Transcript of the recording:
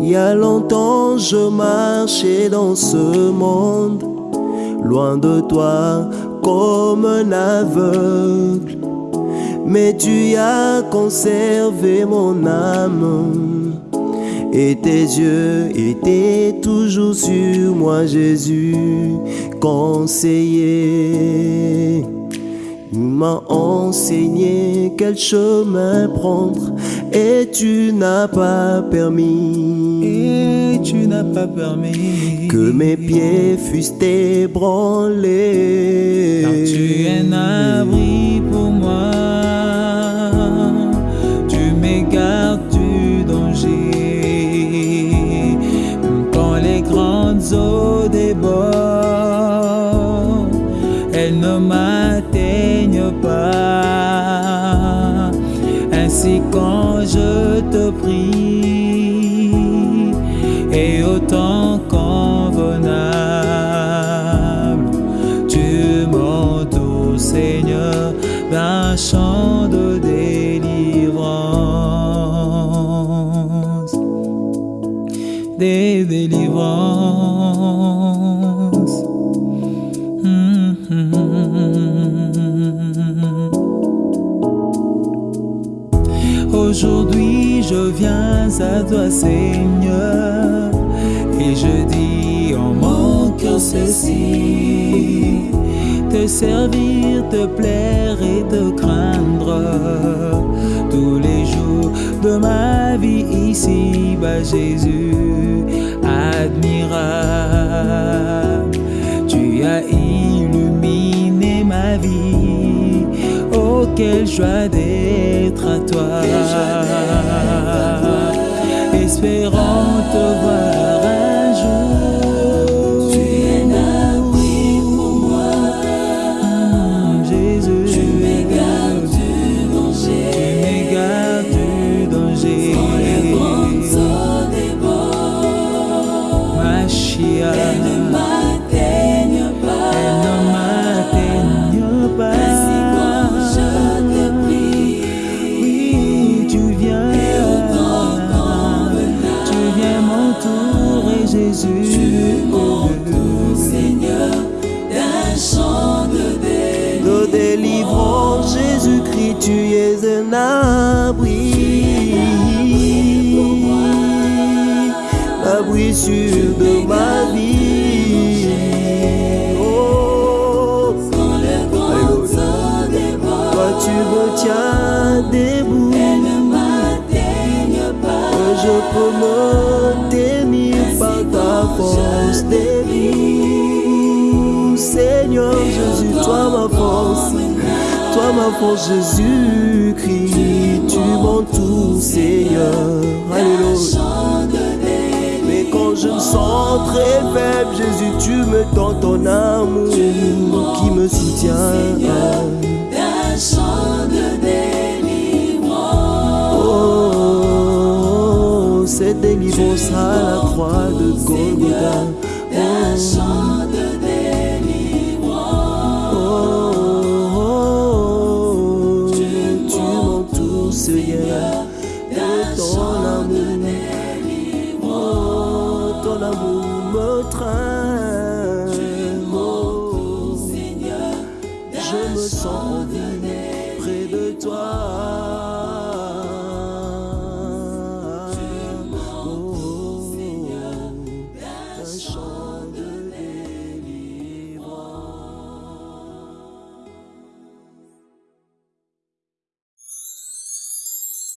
Il y a longtemps je marchais dans ce monde, loin de toi comme un aveugle. Mais tu as conservé mon âme et tes yeux étaient toujours sur moi, Jésus, conseiller. Tu m'as enseigné quel chemin prendre et tu n'as pas permis. Et tu n'as pas permis que mes pieds fussent ébranlés. Car tu es un abri pour moi. Ne m'atteignent pas. Ainsi quand je te prie, et autant convenable, tu m'entoures, Seigneur, d'un chant de délivrance, des délivrances. Je viens à toi Seigneur Et je dis en mon cœur ceci Te servir, te plaire et te craindre. Tous les jours de ma vie ici bas Jésus admirable Tu as illuminé ma vie. Oh quelle joie d'être à toi Espérant te voir Jésus tu m'entoures, Seigneur, d'un chant de délivrance. de délivrance, Jésus-Christ, tu es un abri. L'abri sûr de ma vie. Oh, Quand toi tu me tiens debout. elles ne m'atteignent pas. Que je peux me force. Seigneur Jésus, toi ma force. Toi ma force Jésus-Christ, tu m'entoures Seigneur. Alléluia. Mais quand je me sens très faible, Jésus, tu me tends ton amour délivrance à la croix de Golgotha. De. Oh, Seigneur, de ton amour. Oh, ton amour me traîne. Oh, je me sens en vie.